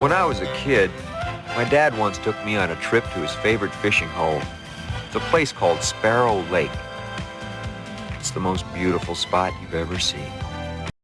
When I was a kid, my dad once took me on a trip to his favorite fishing hole. It's a place called Sparrow Lake. It's the most beautiful spot you've ever seen.